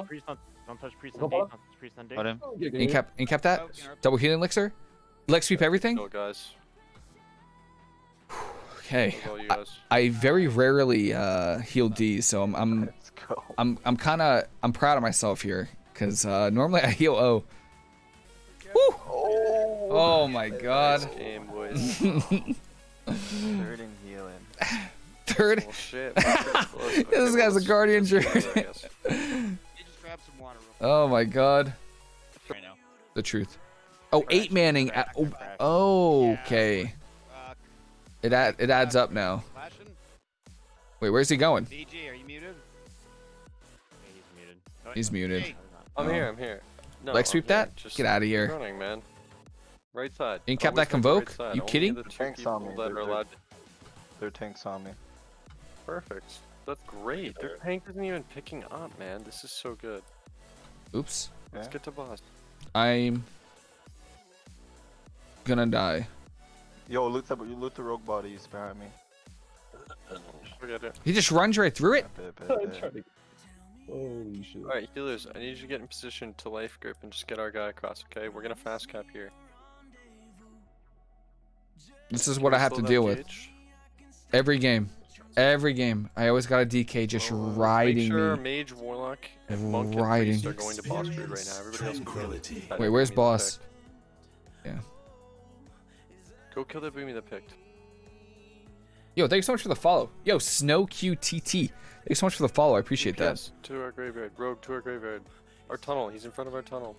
Priest on, don't touch priest on D. ball. Don't touch priest on D. Got him. Incap, incap that. Oh, you know, Double healing elixir. Leg sweep everything. Go, guys. Okay. I. I very rarely uh, heal D, so I'm I'm I'm I'm kind of I'm proud of myself here because uh, normally I heal O. Woo! Oh my God. Nice game, boys. Third and healing. Third. oh shit. that's pretty close. Okay, This guy's a guardian let's go druid. there, I guess. You just grab some water real quick Oh my God. right now. The truth. Oh, eight Crash, manning. crash, At, oh, crash. oh, okay. Uh, It add, it adds up now. Wait, where's he going? DG, are you muted? Yeah, he's muted. Oh, He's no, muted. Hey, I'm Oh. here, I'm here. No, Leg sweep that? Just Get out of here. Running, man. Right side. Ain't kept Always that go to the convoke? side. You Only kidding? The Tanks on me, that they're- are allowed to... Their tanks on me. Perfect. That's great. Their tank isn't even picking up, man. This is so good. Oops. Let's Yeah. get to boss. I'm gonna die. Yo, loot the you loot the rogue bodies behind me. Forget it. He just runs right through it. Bet, bet, I'm bet. trying to- Holy shit. Alright, healers, I need you to get in position to life grip and just get our guy across, okay? We're gonna fast cap here. This is what I have to deal that with every game. Every game. I always got a DK just Oh, riding Make sure me. Mage, Warlock, and Monk Riding. and Priest are going to boss right now. Everybody else can kill Wait, where's boss? Yeah. Go kill that boomy that picked. Yo, thank you so much for the follow. Yo, Snow QTT. Thank you so much for the follow. I appreciate that. To our graveyard. Rogue to our graveyard. Our tunnel. He's in front of our tunnel.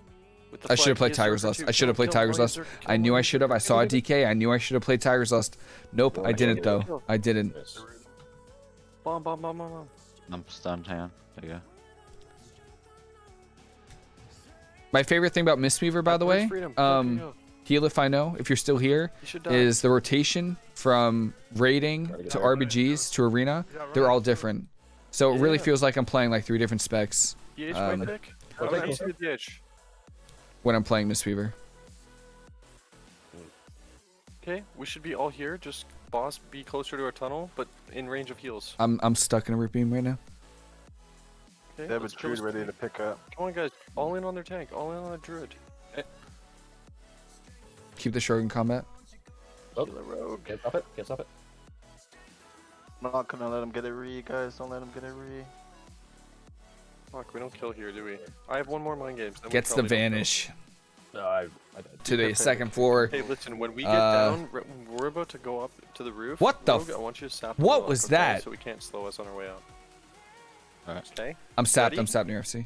With the I should have played Tiger's Zerker Lust. I should have played Tiger's kill Lust. I knew I should have. I saw a DK. I knew I should have played Tiger's Lust. Nope, I didn't though. I didn't. Bomb, bomb, bomb, bomb, bomb. I'm stunned, hang on. There you go. My favorite thing about Mistweaver, by the way, Freedom? Go, go, um, go. heal if I know, if you're still here, He should die. is the rotation from raiding to RBGs to arena. They're all different. So it really feels like I'm playing like three different specs DH um, pick? I'll take let me it. see the DH. when I'm playing Mistweaver. Okay, we should be all here. Just boss, be closer to our tunnel, but in range of heals. I'm I'm stuck in a root beam right now. Okay, They have a druid ready to pick up. Come on, guys. All in on their tank. All in on the druid. Eh. Keep the Shogun combat. Oh. Kill a rogue. Can't stop it. Can't stop it. I'm not gonna let him get a re, guys. Don't let him get a re. Fuck, we don't kill here, do we? I have one more mind games. Gets the probably kill. vanish No, I, I died. to the second floor. Hey, listen, when we get Uh, down, we're about to go up to the roof. What the Rogue, f- I want you to sap what the was block, okay? that? So we can't slow us on our way out. Alright. Okay. I'm sapped. Ready? I'm sapped near FC.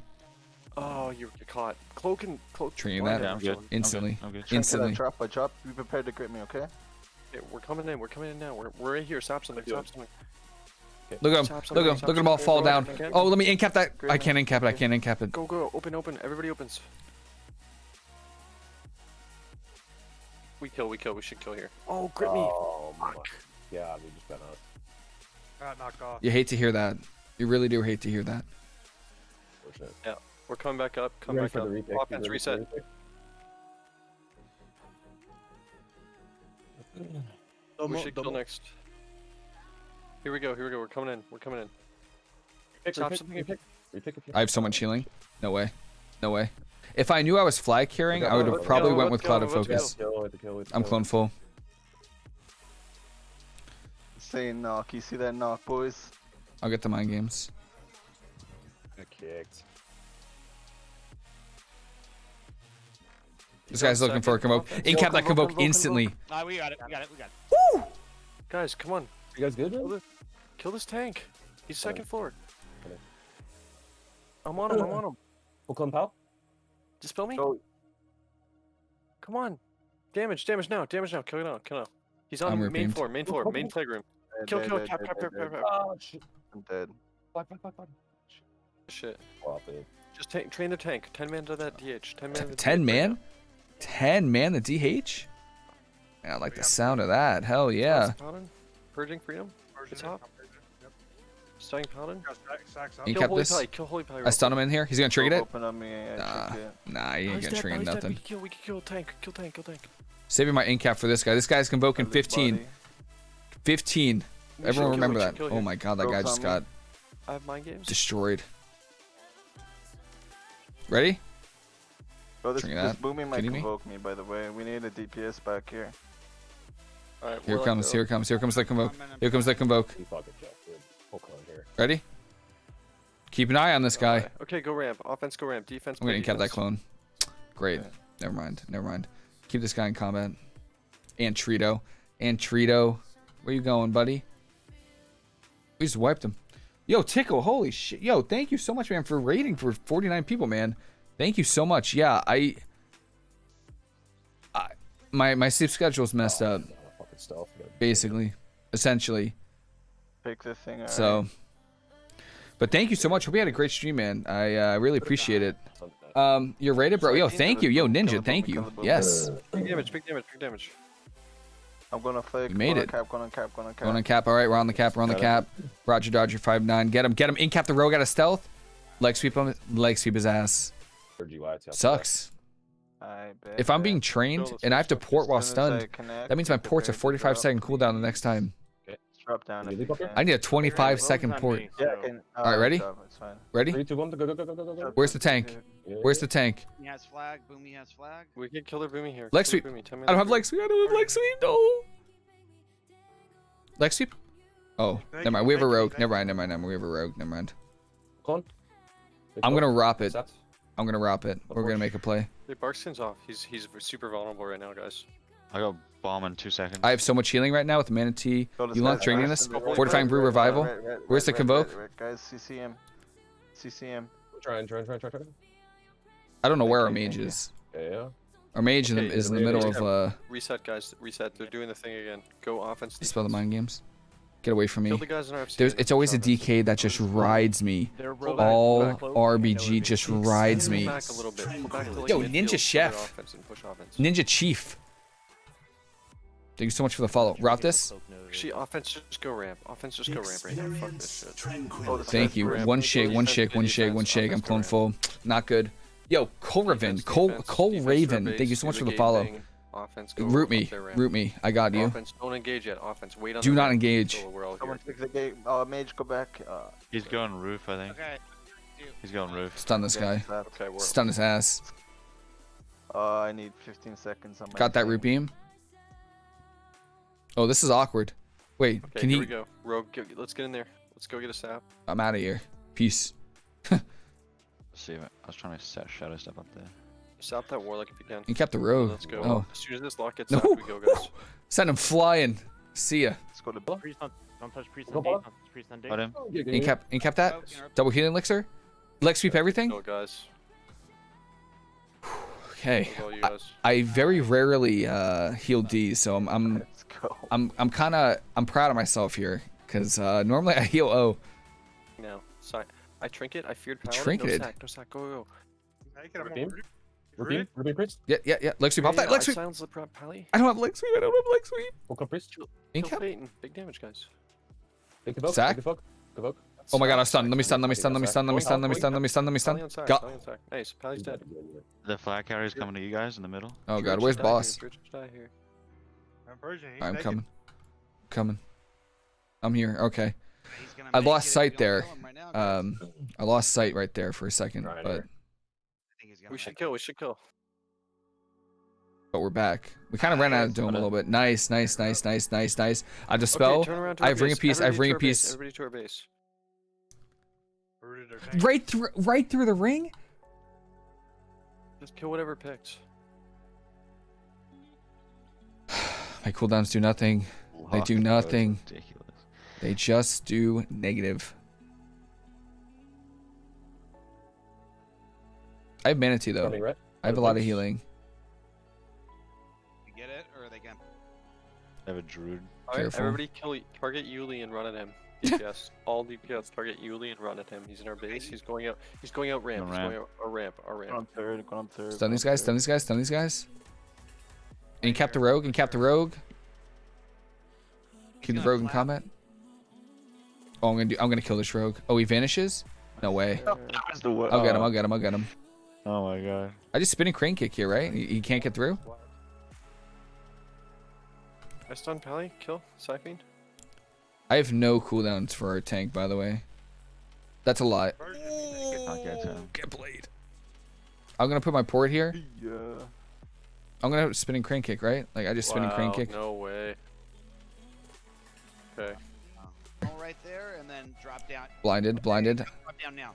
Oh, you're, you're caught. Cloak and cloak. Treating that. Yeah, I'm good. Instantly. I'm good. I'm good. Instantly. Drop, I drop. Be prepared to grip me, okay? Okay, we're coming in. We're coming in now. We're, we're right here. Sap something. Sap something. Look at him. Sap Look at him. Look at them all fall down. Oh, let me incap that. Great I can't incap it. I can't incap it. Go, go. Open, open. Everybody opens. We kill. We kill. We should kill here. Oh, grip me. Oh my god, we just been us. Got knocked off. You hate to hear that. You really do hate to hear that. Oh, yeah, We're coming back up. Come back up. the Offense reset. the retake? we should kill next. Here we go. Here we go. We're coming in. We're coming in. Retake, Stop retake, something. retake, retake I have so much healing. No way. No way. If I knew I was flag carrying, I would have probably go, went let's with Cloud of Focus. Kill, hit the kill, hit the I'm kill. clone full. Saying knock. You see that knock, boys? I'll get the mind games. Got kicked. This guy's looking for a convoke. Offense. Incap that Convoke, convoke convoke, instantly. Nah, we got it. We got it. We got it. Guys, come on. You guys good, Kill man? this, kill this tank. He's second oh. floor. I'm on him. I'm on him. Full clone pal? Dispel me. Go. Come on. Damage. Damage now. Damage now. Kill it now. Kill it now. He's on I'm main repeamed. floor. Main floor. Main plague room. Dead, Kill. dead, Kill. dead, Tap. dead, Tap. Tap. Tap. Tap. Oh shit. I'm dead. Fuck, fuck, fuck, fuck. Shit. Swap it. Just ta- train the tank. Ten man to that DH. Ten man. to the Ten DH man? now. Ten man the DH? Man, I like the sound of that. Hell yeah. Toss Paladin. Purging freedom. It's up. Stunning paladin. You Kill holy this? pally. Kill holy pally. I stun him in here. He's gonna trigger it. Open on me. I Nah, nah, he ain't he's gonna trigger he's dead. We nothing. can kill. We can kill tank. Kill tank. Kill tank. Saving my incap for this guy. This guy's convoking 15. body. 15. We Everyone remember that. Oh my god, that guy just got. I have mind games. destroyed. Ready? Bro, this, Drink this booming might Kidding me? convoke me, by the way. We need a DPS back here. Alright, Here it Warlock, comes. go. Here comes. Here comes the convoke. Here comes the convoke. Ready? Keep an eye on this guy. Alright, Okay, go ramp. Offense, go ramp. Defense. I'm gonna play cap that clone. Great. Okay. Never mind. Never mind. Keep this guy in combat. And Trito. And Trito. Where you going, buddy? We just wiped him. Yo, Tickle, holy shit. Yo, thank you so much, man, for rating for 49 people, man. Thank you so much. Yeah, I, I my my sleep schedule's messed oh, up, Not a fucking stealth. we gotta- basically. Essentially. Pick this thing up. So but thank you so much. Hope you had a great stream, man. I uh, really appreciate it. Um, you're rated, bro. Yo, thank you. Yo, Ninja, thank you. Yes. Big damage, big damage, big damage. I'm gonna fake. You made going it. On cap, going on cap, going on cap. Going on cap. All right, we're on the cap. We're on the cap. Roger Dodger five nine. Get him. Get him. In cap the rogue out of stealth. Leg sweep him. Leg sweep his ass. Or GY too. Sucks. If I'm being trained and I have to port while As soon as I stunned, that means my port's a prepare to 45 drop. second cooldown the next time. Drop down Can if you you leap up here? can. I need a 25 Rogue's second port. Yeah, I so- can. All right, uh, ready? drop, Ready? Three, two, one, go, go, go, go, go, go, go. Where's the tank? Yeah, Where's the tank? He has flag. Boomy has flag. We can kill their boomy here. Leg sweep. their Boomy. 10 I don't have leg sweep. I don't have leg sweep. No. Leg sweep? Oh, Thank never mind. you, We have a thank you, rogue. Never mind. Never mind. Never mind. We have a rogue. Never mind. Clone. I'm gonna rop it. I'm gonna rop it. We're gonna make a play. Hey, Barkskin's off. He's he's super vulnerable right now, guys. I got bomb in two seconds. I have so much healing right now with Mana Tea. Mana Tea. You the want side, drinking this? red, red, Fortifying Brew Revival? red, red, Where's the red, red, convoke? red, red, Guys, CCM. CCM. Try and try and try and try try. I don't know where our mage is. Yeah, yeah. Our mage Okay, is in the middle of uh. Reset, guys. Reset. They're doing the thing again. Go offense. Spell the mind games. Get away from me. the guys in RFC. There's, it's always a. DK that just rides me. They're Pull rogue. back, All back. RBG just rides me. back a little bit. Pull back to, like, Yo, Ninja Chef. Offense and push offense. Ninja Chief. Thank you so much for the follow. Route this. Actually, offense just go ramp. Offense just go ramp right here. Fuck this shit. Oh, this Thank you. ramp. One shake, one shake, one shake, one shake. I'm clone full. Not good. Yo, Cole Raven. Defense, Cole defense, Cole defense Raven. their Thank you so much for the follow. thing. Offense, go Root me. their. Root me. I got you. Offense, don't engage yet. Offense, wait on Do the not engage. until We're all here. Someone take the gate. Uh, mage, go back. Uh, He's going roof, I think. Okay. He's going roof. Stun this guy. Okay, Stun his ass. Uh, I need 15 seconds on my Got that root beam. Oh, this is awkward. Wait, Okay, can here he? we go. Rogue, go, let's get in there. Let's go get a sap. I'm out of here. Peace. Let's see I, I was trying to set shadow step up there. Sap that warlock if you can. You kept the rogue. Let's go. Oh, As soon as this lock gets No. sapped, we go, guys. send him flying. See ya. Let's go to Priest on, don't touch priest Go on D. bot. Don't touch priest on D. Got him. Oh, yeah, yeah, In yeah. cap, in cap that. Interrupt. Double healing elixir. Leg sweep everything. Go, guys. Okay. I. I very rarely uh, heal D, so I'm I'm I'm I'm kind of I'm proud of myself here because uh, normally I heal O. Now, si I trinket. I feared You paladin. trinketed? No sack. No sack. Go, go, go. Make it a Ruby? Ruby, Ruby priest. Yeah, yeah, yeah. Leg sweep off Yeah, that. yeah, Leg sweep. silenced the prop pally. I don't have leg sweep. I don't have leg sweep. Full clone priest. In Kill. Peyton. Big damage, guys. Take the book. Sack? Take the book. Convoke. Oh my god, I stunned. Let me stun. Let me stun. Let me stun. Let me stun. Let me stun. Let me stun. Let me Pally stun. on sack. Got. Pally. Nice. Pally's dead. The flag carrier's coming to you guys in the middle. Oh god, where's boss? Here. Druid should die here. I'm Persian. He's I'm taking- coming. Coming. I'm here. Okay. I lost sight there. kill him right now, guys. Um, I lost sight right there for a second, but here. I think he's gonna We should kill. We should kill. but we're back. We kind of ran out of dome a little bit. Nice, nice, nice, nice, nice, nice. I dispel. Okay, turn around to I our have Ring of Peace, I have ring a to our base. piece. Everybody to our base. Right through, right through the ring. Just kill whatever picks. My cooldowns do nothing. They do Fuck, that was nothing. Ridiculous. They just do negative. I have Mana Tea though. Coming red. I have a lot of healing. You get it, or are they gonna? I have a druid. Alright, everybody kill target Yuli and run at him. DPS. All DPS target Yuli and run at him. He's in our base. He's going out. He's going out ramp. On He's ramp. going out our ramp. Our Go ramp. on third. Go on third. Stun go these guys. Stun these guys. Stun these guys. And cap the rogue. And cap the rogue. Keep the rogue in flap. combat. Oh, I'm gonna do. I'm gonna kill this rogue. Oh, he vanishes. No way. That was the wo- I'll get him. uh, I'll get him. I'll get him. Oh my god. I just spin a crane kick here, right? He, he can't get through. I stun Pally. Kill. Siphon. I have no cooldowns for our tank, by the way. That's a lot. Persian, you make it. I'll get to him. Get played. I'm gonna put my port here. Yeah. I'm gonna spinning crane kick, right? Like I just spinning crane Wow, kick. No way. Okay. Go right there and then drop down. Blinded, blinded. Drop down now.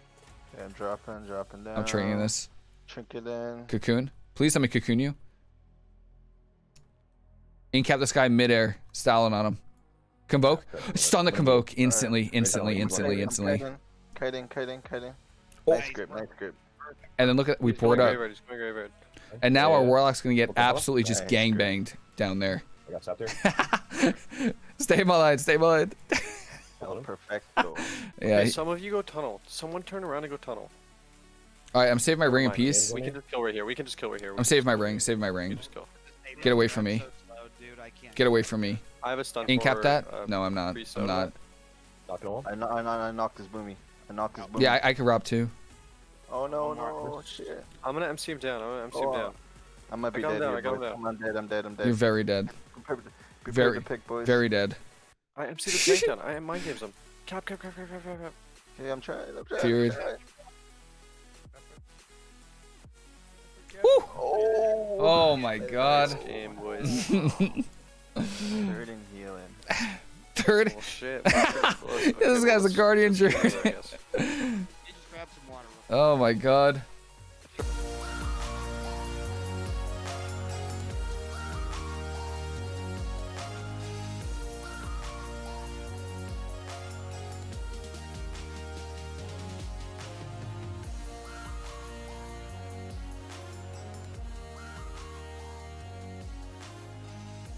Yeah, I'm dropping, dropping down. I'm training this. Trinket in. Cocoon. Please let me cocoon you. Incap this guy midair, styling on him. Convoke. Stun the convoke instantly, instantly, instantly, instantly. Kiting, kiting, kiting, kiting. Oh. Nice grip, nice grip. And then look at we He's going poured out. graveyard, He's going graveyard. And now our warlock's gonna get absolutely just gang banged down there. I got stopped there. stay in my line, stay in my line. Perfecto. Yeah. Okay, some of you go tunnel. Someone turn around and go tunnel. All right, I'm saving my ring in peace. We can just kill right here. We can just kill right here. We I'm saving my ring, Save my ring. just kill. Get away from me. So slow, dude, I can't. Get away from me. I have a stun Incap for, that? uh, No, I'm not. I'm not. Knocking him. I, kno- I, I knocked his boomy. I knocked his boomy. Yeah, I, I could rob too. Oh no, One more. no, shit. I'm gonna MC him down. I'm gonna MC him Oh, down. I might be got him dead down, here, I'm, down. I'm dead, I'm dead, I'm dead. You're very dead. Prepare, prepare very- to pick, boys. Very dead. I MC the tank down. I mind games him. Cap, cap, cap, cap, cap, cap, cap. Yeah, I'm trying, I'm trying. Feared. I'm trying. Woo! Oh, Oh my god. Nice game, boys. third and healing. Third. oh shit. That's pretty close. Okay, This guy's a guardian let's go there, I druid. guess. You just grab some water. real Oh my god.